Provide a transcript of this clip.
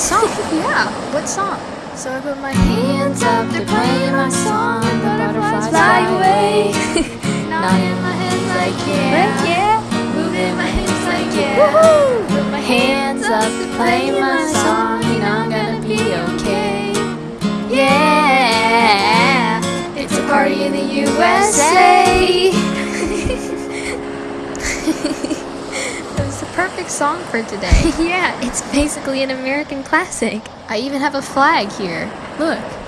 song. yeah, what song? So I put my hands up, they're playing my song. The butterflies fly away. Nodding my head like yeah. yeah. Moving my hips like yeah. Woohoo! Put my hands up, they're playing my song. You know I'm gonna be okay. Yeah. It's a party in the USA. It was the perfect song for today. yeah, it's basically an American classic. I even have a flag here. Look.